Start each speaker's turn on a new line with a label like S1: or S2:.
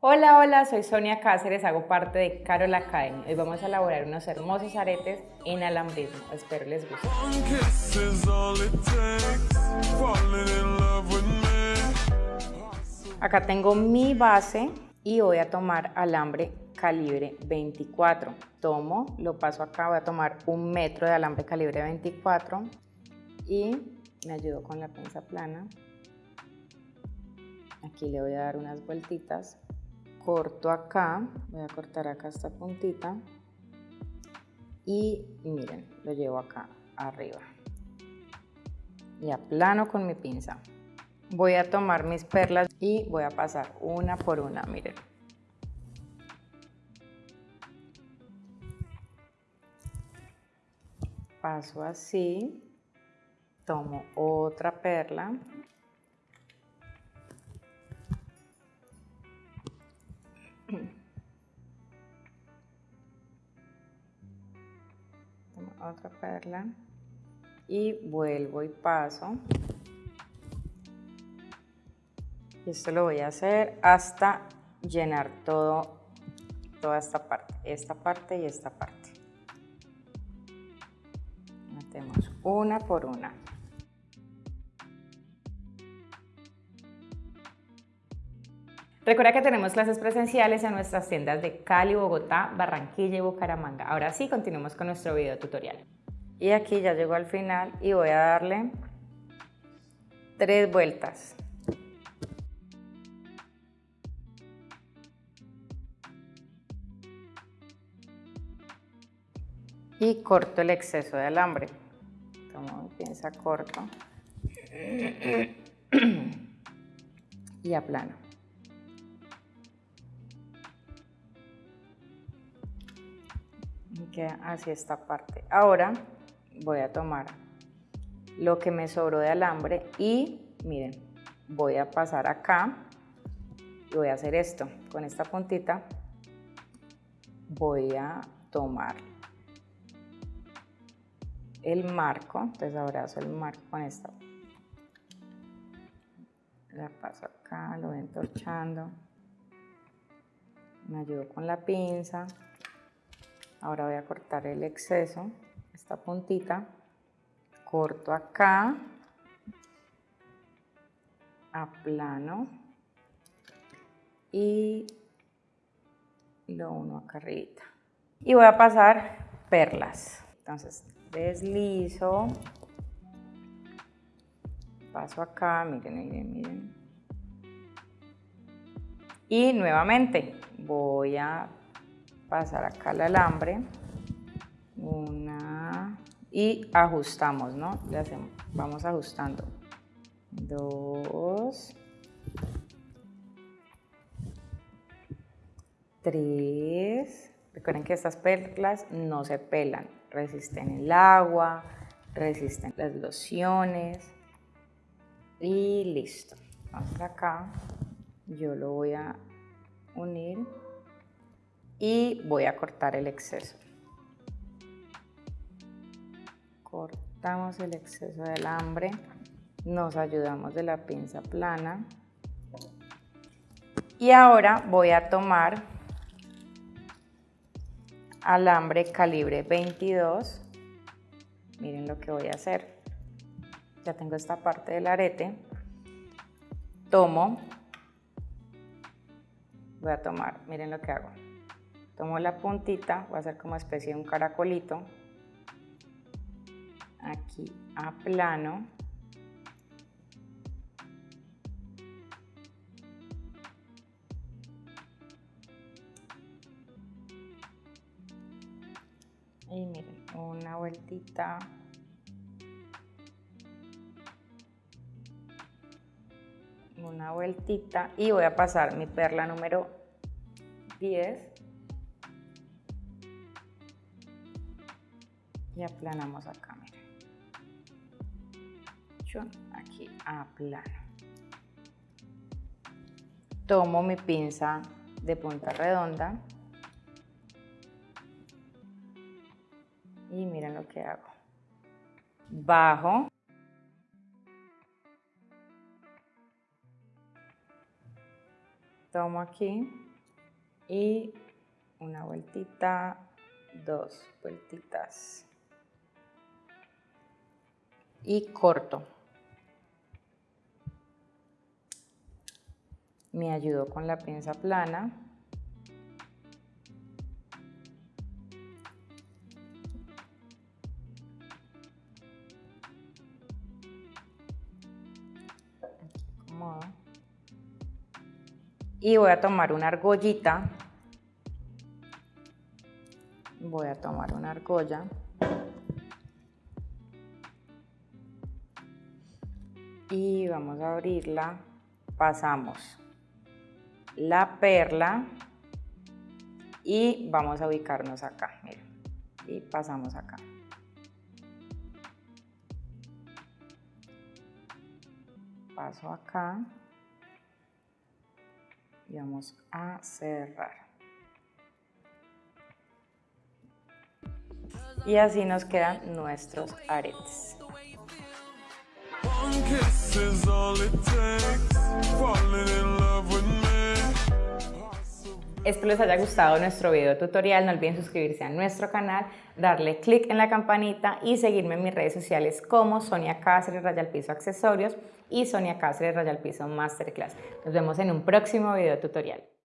S1: Hola, hola, soy Sonia Cáceres, hago parte de Carol Academy. Hoy vamos a elaborar unos hermosos aretes en alambrismo. Espero les guste. Acá tengo mi base y voy a tomar alambre calibre 24. Tomo, lo paso acá, voy a tomar un metro de alambre calibre 24 y me ayudo con la pinza plana. Aquí le voy a dar unas vueltitas. Corto acá, voy a cortar acá esta puntita y miren, lo llevo acá arriba. Y aplano con mi pinza. Voy a tomar mis perlas y voy a pasar una por una, miren. Paso así, tomo otra perla. Otra perla y vuelvo y paso. Esto lo voy a hacer hasta llenar todo, toda esta parte, esta parte y esta parte. Metemos una por una. Recuerda que tenemos clases presenciales en nuestras tiendas de Cali, Bogotá, Barranquilla y Bucaramanga. Ahora sí, continuemos con nuestro video tutorial. Y aquí ya llego al final y voy a darle tres vueltas. y corto el exceso de alambre. Tomo pinza, corto y aplano. Así esta parte. Ahora voy a tomar lo que me sobró de alambre y miren, voy a pasar acá y voy a hacer esto. Con esta puntita voy a tomar el marco, entonces abrazo el marco con esta. La paso acá, lo voy entorchando. Me ayudo con la pinza. Ahora voy a cortar el exceso, esta puntita. Corto acá. Aplano. Y lo uno acá arriba. Y voy a pasar perlas. Entonces deslizo, paso acá, miren, miren, miren. Y nuevamente voy a pasar acá el alambre, una, y ajustamos, ¿no? Le hacemos, vamos ajustando. Dos, tres, recuerden que estas perlas no se pelan, resisten el agua, resisten las lociones y listo. Vamos acá, yo lo voy a unir y voy a cortar el exceso. Cortamos el exceso de alambre, nos ayudamos de la pinza plana y ahora voy a tomar alambre calibre 22. Miren lo que voy a hacer. Ya tengo esta parte del arete. Tomo. Voy a tomar, miren lo que hago. Tomo la puntita, voy a hacer como especie de un caracolito. Aquí aplano. y miren una vueltita una vueltita y voy a pasar mi perla número 10 y aplanamos acá miren aquí aplano tomo mi pinza de punta redonda y miren lo que hago. Bajo. Tomo aquí. y una vueltita, dos vueltitas y corto. Me ayudo con la pinza plana. Y voy a tomar una argollita. Voy a tomar una argolla. Y vamos a abrirla. Pasamos la perla y vamos a ubicarnos acá, miren, y pasamos acá. Paso acá y vamos a cerrar. Y así nos quedan nuestros aretes. Espero les haya gustado nuestro video tutorial, no olviden suscribirse a nuestro canal, darle click en la campanita y seguirme en mis redes sociales como Sonia Cáceres Rayal Piso Accesorios y Sonia Cáceres Rayal Piso Masterclass. Nos vemos en un próximo video tutorial.